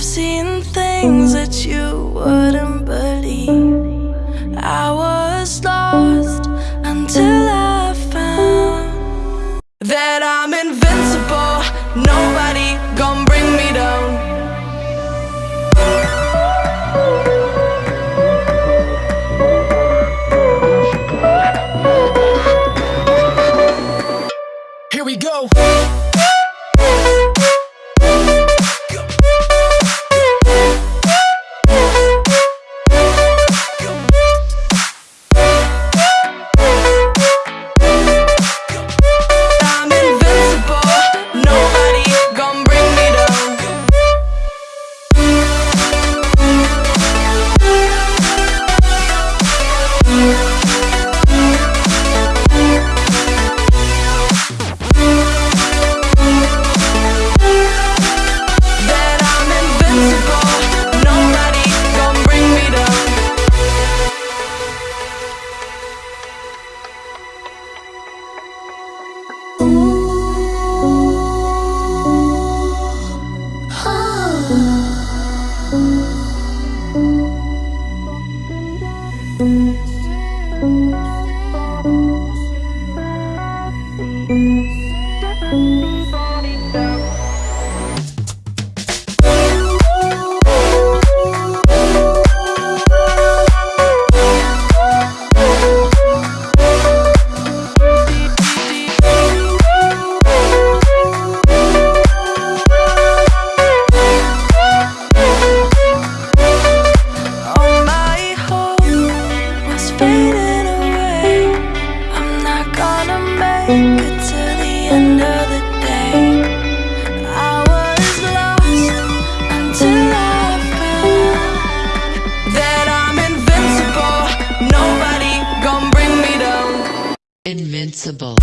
Seeing things that you wouldn't believe. I Invincible.